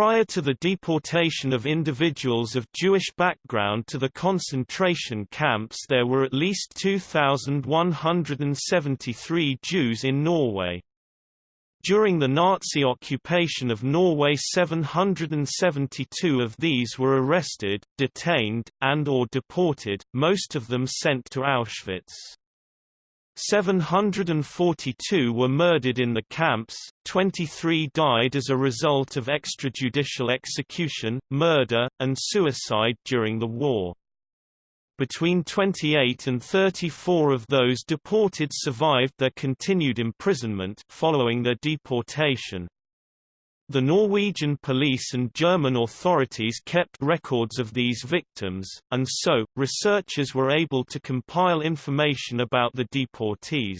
Prior to the deportation of individuals of Jewish background to the concentration camps there were at least 2,173 Jews in Norway. During the Nazi occupation of Norway 772 of these were arrested, detained, and or deported, most of them sent to Auschwitz. 742 were murdered in the camps, 23 died as a result of extrajudicial execution, murder, and suicide during the war. Between 28 and 34 of those deported survived their continued imprisonment following their deportation. The Norwegian police and German authorities kept records of these victims, and so, researchers were able to compile information about the deportees.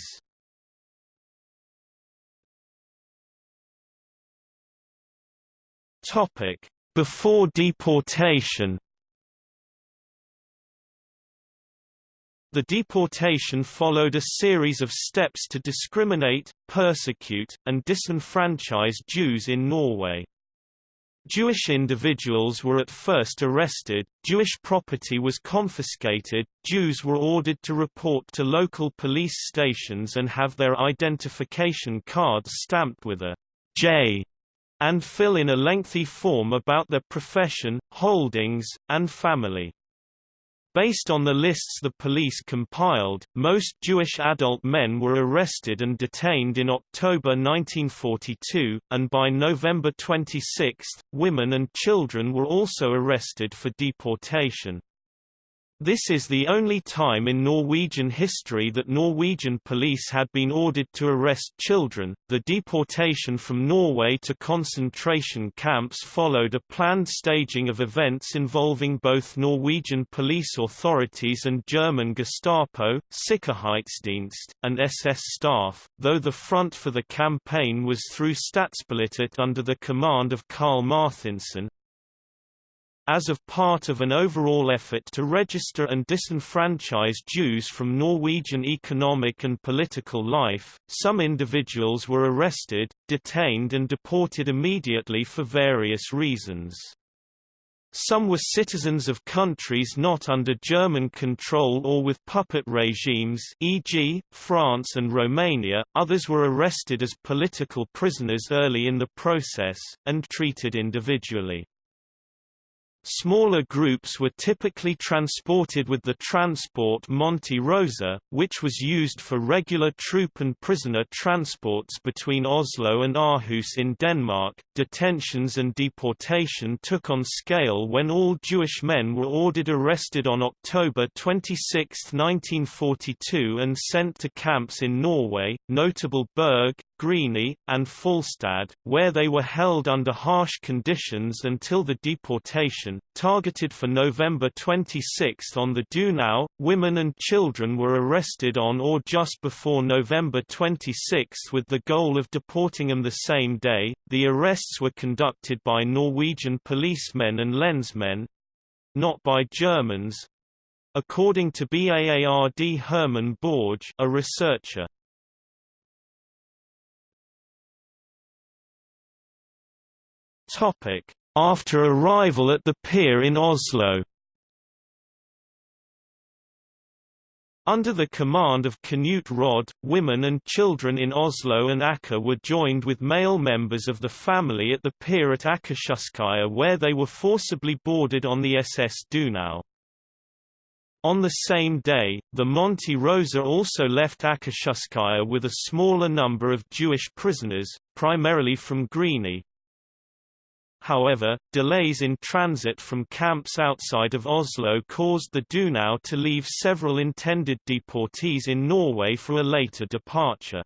Before deportation The deportation followed a series of steps to discriminate, persecute, and disenfranchise Jews in Norway. Jewish individuals were at first arrested, Jewish property was confiscated, Jews were ordered to report to local police stations and have their identification cards stamped with a J and fill in a lengthy form about their profession, holdings, and family. Based on the lists the police compiled, most Jewish adult men were arrested and detained in October 1942, and by November 26, women and children were also arrested for deportation. This is the only time in Norwegian history that Norwegian police had been ordered to arrest children. The deportation from Norway to concentration camps followed a planned staging of events involving both Norwegian police authorities and German Gestapo, Sicherheitsdienst, and SS staff, though the front for the campaign was through Statspolitiet under the command of Karl Marthinsen, as of part of an overall effort to register and disenfranchise Jews from Norwegian economic and political life, some individuals were arrested, detained and deported immediately for various reasons. Some were citizens of countries not under German control or with puppet regimes e.g., France and Romania, others were arrested as political prisoners early in the process, and treated individually. Smaller groups were typically transported with the transport Monte Rosa, which was used for regular troop and prisoner transports between Oslo and Aarhus in Denmark. Detentions and deportation took on scale when all Jewish men were ordered arrested on October 26, 1942 and sent to camps in Norway, notable Berg, Grini, and Falstad, where they were held under harsh conditions until the deportation. Targeted for November 26 on the Donau, women and children were arrested on or just before November 26 with the goal of deporting them the same day. The arrests were conducted by Norwegian policemen and lensmen not by Germans. According to BAARD Herman Borge, a researcher, After arrival at the pier in Oslo. Under the command of Knut Rod, women and children in Oslo and Aker were joined with male members of the family at the pier at Akershuskaia where they were forcibly boarded on the SS Donau. On the same day, the Monte Rosa also left Akershuskaia with a smaller number of Jewish prisoners, primarily from Grini, However, delays in transit from camps outside of Oslo caused the Donau to leave several intended deportees in Norway for a later departure.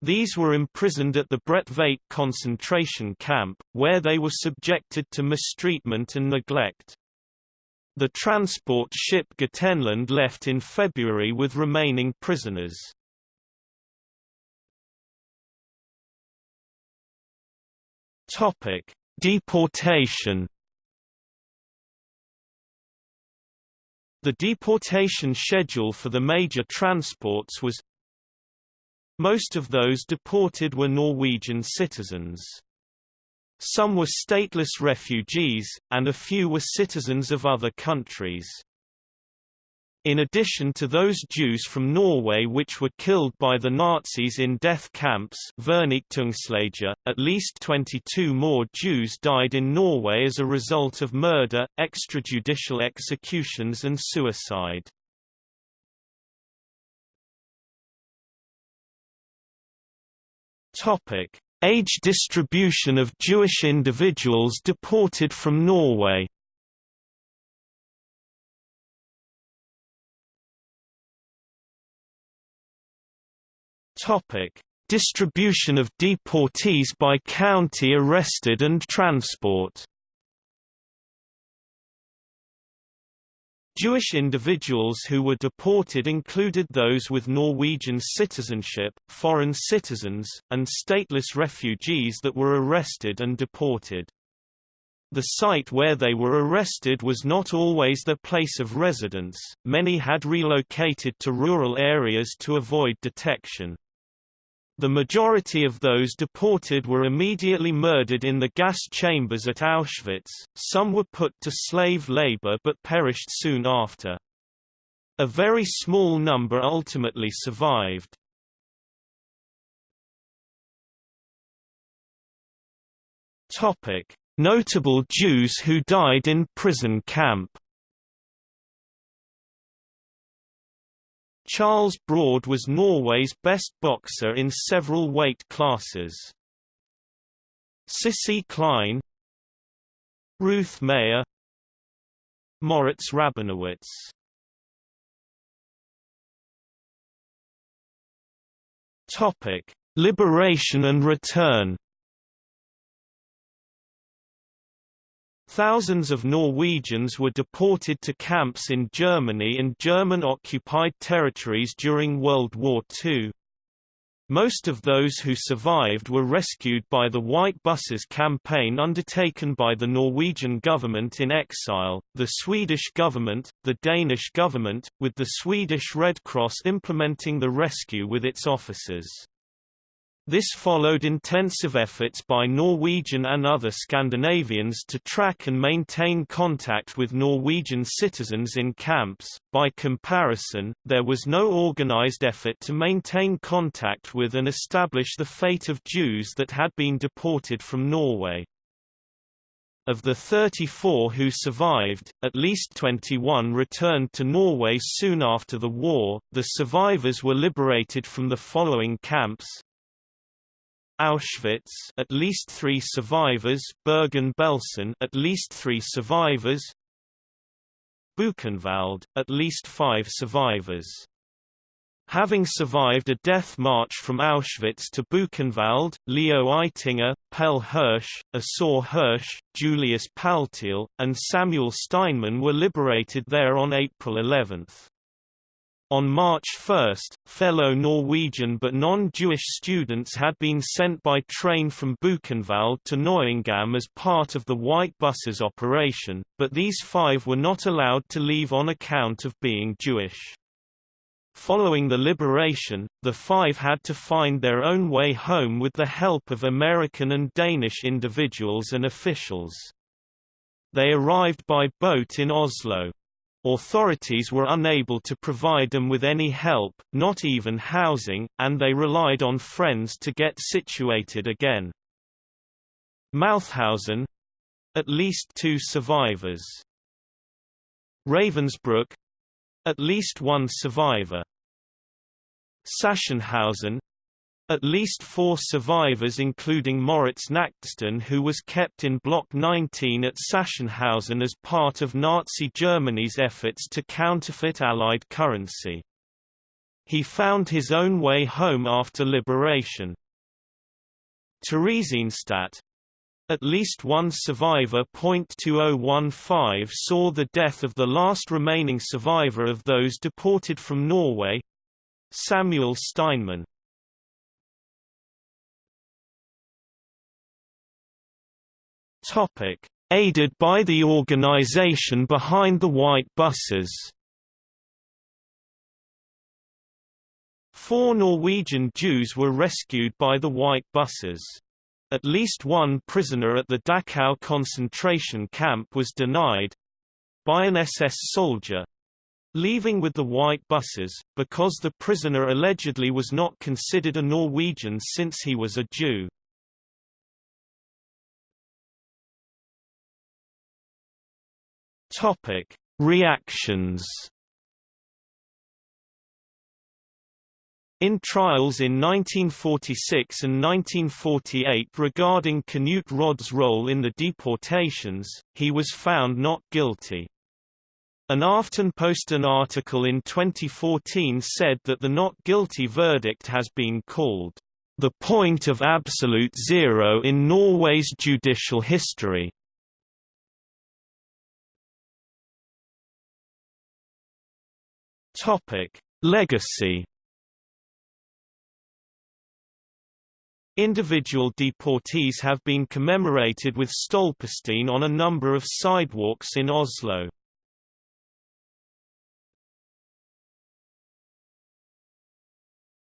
These were imprisoned at the Bredtveit concentration camp, where they were subjected to mistreatment and neglect. The transport ship Gotenland left in February with remaining prisoners. Topic: Deportation The deportation schedule for the major transports was Most of those deported were Norwegian citizens. Some were stateless refugees, and a few were citizens of other countries. In addition to those Jews from Norway which were killed by the Nazis in death camps at least 22 more Jews died in Norway as a result of murder, extrajudicial executions and suicide. Age distribution of Jewish individuals deported from Norway Topic: Distribution of deportees by county arrested and transport. Jewish individuals who were deported included those with Norwegian citizenship, foreign citizens, and stateless refugees that were arrested and deported. The site where they were arrested was not always their place of residence, many had relocated to rural areas to avoid detection. The majority of those deported were immediately murdered in the gas chambers at Auschwitz, some were put to slave labor but perished soon after. A very small number ultimately survived. Notable Jews who died in prison camp Charles Broad was Norway's best boxer in several weight classes. Cissi Klein Ruth Maier Moritz Rabinowitz Topic: Liberation and return Thousands of Norwegians were deported to camps in Germany and German-occupied territories during World War II. Most of those who survived were rescued by the White Buses campaign undertaken by the Norwegian government in exile, the Swedish government, the Danish government, with the Swedish Red Cross implementing the rescue with its officers. This followed intensive efforts by Norwegian and other Scandinavians to track and maintain contact with Norwegian citizens in camps. By comparison, there was no organized effort to maintain contact with and establish the fate of Jews that had been deported from Norway. Of the 34 who survived, at least 21 returned to Norway soon after the war. The survivors were liberated from the following camps Auschwitz at least 3 survivors Bergen-Belsen at least 3 survivors Buchenwald at least 5 survivors Having survived a death march from Auschwitz to Buchenwald, Leo Eitinger, Pelle Hirsch, Asor Hirsch, Julius Paltiel, and Samuel Steinmann were liberated there on April 11. On March 1, fellow Norwegian but non-Jewish students had been sent by train from Buchenwald to Neuengamme as part of the White Buses operation, but these five were not allowed to leave on account of being Jewish. Following the liberation, the five had to find their own way home with the help of American and Danish individuals and officials. They arrived by boat in Oslo. Authorities were unable to provide them with any help, not even housing, and they relied on friends to get situated again. Mauthausen at least two survivors. Ravensbrück at least one survivor. Sachsenhausen at least four survivors including Moritz Nachtstein who was kept in Block 19 at Sachsenhausen as part of Nazi Germany's efforts to counterfeit Allied currency. He found his own way home after liberation. Theresienstadt at least one survivor .2015 saw the death of the last remaining survivor of those deported from Norway Samuel Steinmann Aided by the organization behind the White Buses. Four Norwegian Jews were rescued by the White Buses. At least one prisoner at the Dachau concentration camp was denied—by an SS soldier, leaving with the white buses, because the prisoner allegedly was not considered a Norwegian since he was a Jew. Topic: Reactions. In trials in 1946 and 1948 regarding Knut Rod's role in the deportations, he was found not guilty. An Aftenposten article in 2014 said that the not guilty verdict has been called, "...the point of absolute zero in Norway's judicial history." Topic: Legacy. Individual deportees have been commemorated with Stolperstein on a number of sidewalks in Oslo.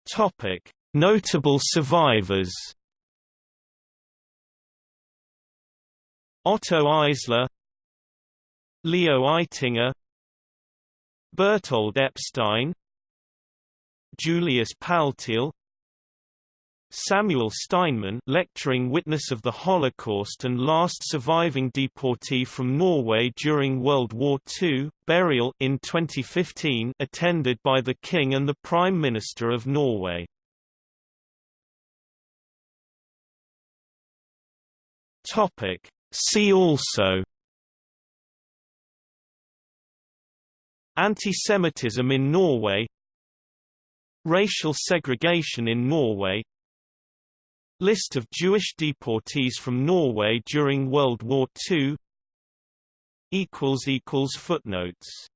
Topic: Notable survivors. Otto Eisler Leo Eitinger Bertold Epstein Julius Paltiel Samuel Steinmann lecturing witness of the Holocaust and last surviving deportee from Norway during World War II, burial in 2015 attended by the King and the Prime Minister of Norway. See also Anti-Semitism in Norway Racial segregation in Norway List of Jewish deportees from Norway during World War II Footnotes